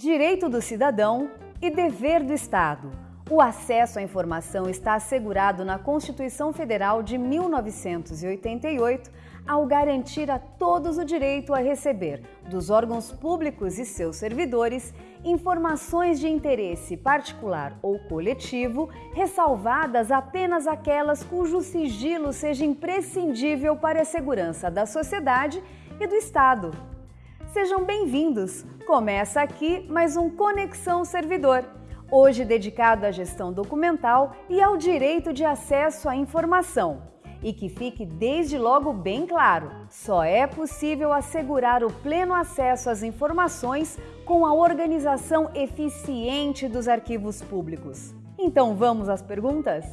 Direito do cidadão e dever do Estado. O acesso à informação está assegurado na Constituição Federal de 1988, ao garantir a todos o direito a receber, dos órgãos públicos e seus servidores, informações de interesse particular ou coletivo, ressalvadas apenas aquelas cujo sigilo seja imprescindível para a segurança da sociedade e do Estado. Sejam bem-vindos! Começa aqui mais um Conexão Servidor, hoje dedicado à gestão documental e ao direito de acesso à informação. E que fique desde logo bem claro: só é possível assegurar o pleno acesso às informações com a organização eficiente dos arquivos públicos. Então vamos às perguntas?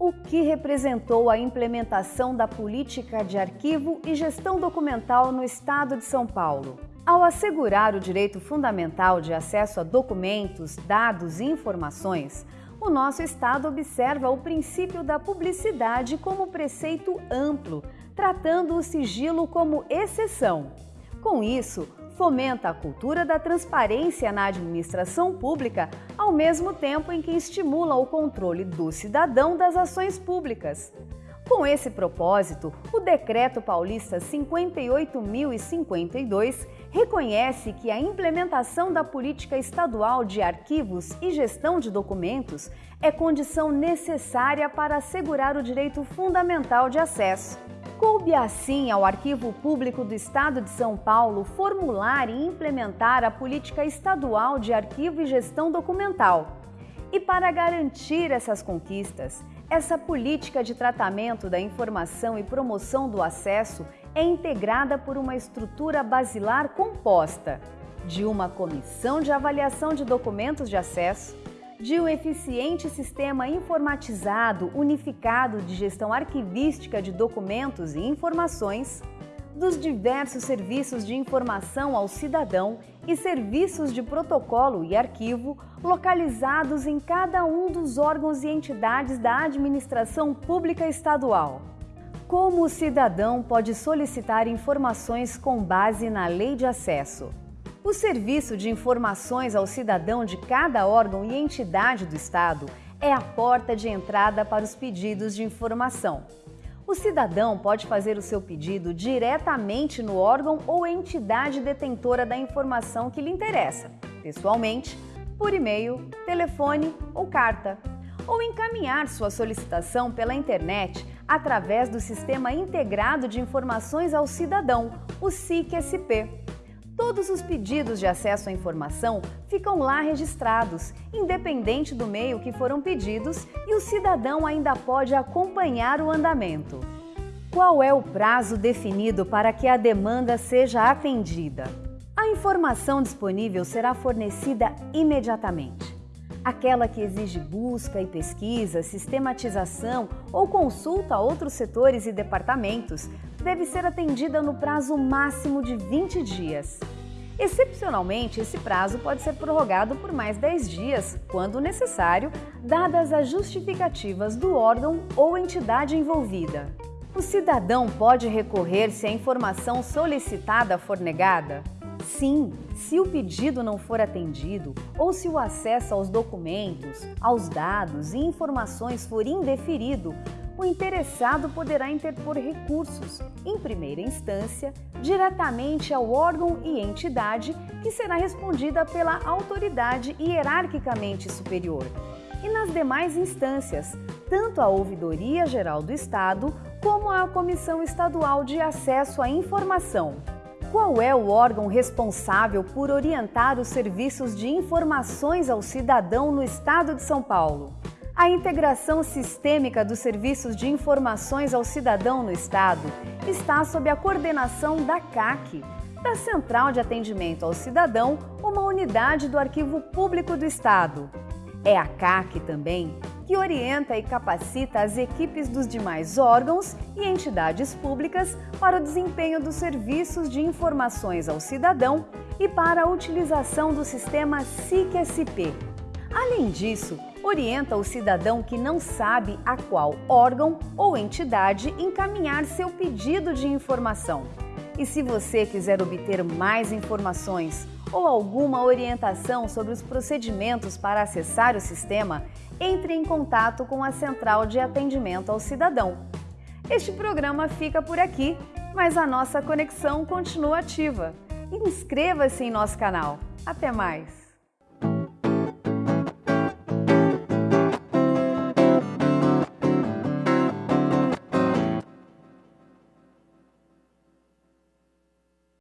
O que representou a implementação da política de arquivo e gestão documental no Estado de São Paulo? Ao assegurar o direito fundamental de acesso a documentos, dados e informações, o nosso Estado observa o princípio da publicidade como preceito amplo, tratando o sigilo como exceção. Com isso, fomenta a cultura da transparência na administração pública, ao mesmo tempo em que estimula o controle do cidadão das ações públicas. Com esse propósito, o Decreto Paulista 58.052 reconhece que a implementação da política estadual de arquivos e gestão de documentos é condição necessária para assegurar o direito fundamental de acesso. Coube assim ao Arquivo Público do Estado de São Paulo formular e implementar a política estadual de arquivo e gestão documental. E para garantir essas conquistas, essa política de tratamento da informação e promoção do acesso é integrada por uma estrutura basilar composta de uma comissão de avaliação de documentos de acesso, de um eficiente sistema informatizado unificado de gestão arquivística de documentos e informações, dos diversos serviços de informação ao cidadão e serviços de protocolo e arquivo localizados em cada um dos órgãos e entidades da administração pública estadual. Como o cidadão pode solicitar informações com base na Lei de Acesso? O Serviço de Informações ao Cidadão de cada órgão e entidade do Estado é a porta de entrada para os pedidos de informação. O cidadão pode fazer o seu pedido diretamente no órgão ou entidade detentora da informação que lhe interessa, pessoalmente, por e-mail, telefone ou carta, ou encaminhar sua solicitação pela internet através do Sistema Integrado de Informações ao Cidadão, o SIC-SP. Todos os pedidos de acesso à informação ficam lá registrados, independente do meio que foram pedidos, e o cidadão ainda pode acompanhar o andamento. Qual é o prazo definido para que a demanda seja atendida? A informação disponível será fornecida imediatamente. Aquela que exige busca e pesquisa, sistematização ou consulta a outros setores e departamentos deve ser atendida no prazo máximo de 20 dias. Excepcionalmente, esse prazo pode ser prorrogado por mais 10 dias, quando necessário, dadas as justificativas do órgão ou entidade envolvida. O cidadão pode recorrer se a informação solicitada for negada? Sim, se o pedido não for atendido ou se o acesso aos documentos, aos dados e informações for indeferido, o interessado poderá interpor recursos, em primeira instância, diretamente ao órgão e entidade que será respondida pela autoridade hierarquicamente superior, e nas demais instâncias, tanto a Ouvidoria Geral do Estado como a Comissão Estadual de Acesso à Informação. Qual é o órgão responsável por orientar os serviços de informações ao cidadão no Estado de São Paulo? A integração sistêmica dos serviços de informações ao cidadão no Estado está sob a coordenação da CAC, da Central de Atendimento ao Cidadão, uma unidade do Arquivo Público do Estado. É a CAC também que orienta e capacita as equipes dos demais órgãos e entidades públicas para o desempenho dos serviços de informações ao cidadão e para a utilização do sistema SIC-SP. Além disso, orienta o cidadão que não sabe a qual órgão ou entidade encaminhar seu pedido de informação. E se você quiser obter mais informações ou alguma orientação sobre os procedimentos para acessar o sistema, entre em contato com a Central de Atendimento ao Cidadão. Este programa fica por aqui, mas a nossa conexão continua ativa. Inscreva-se em nosso canal. Até mais!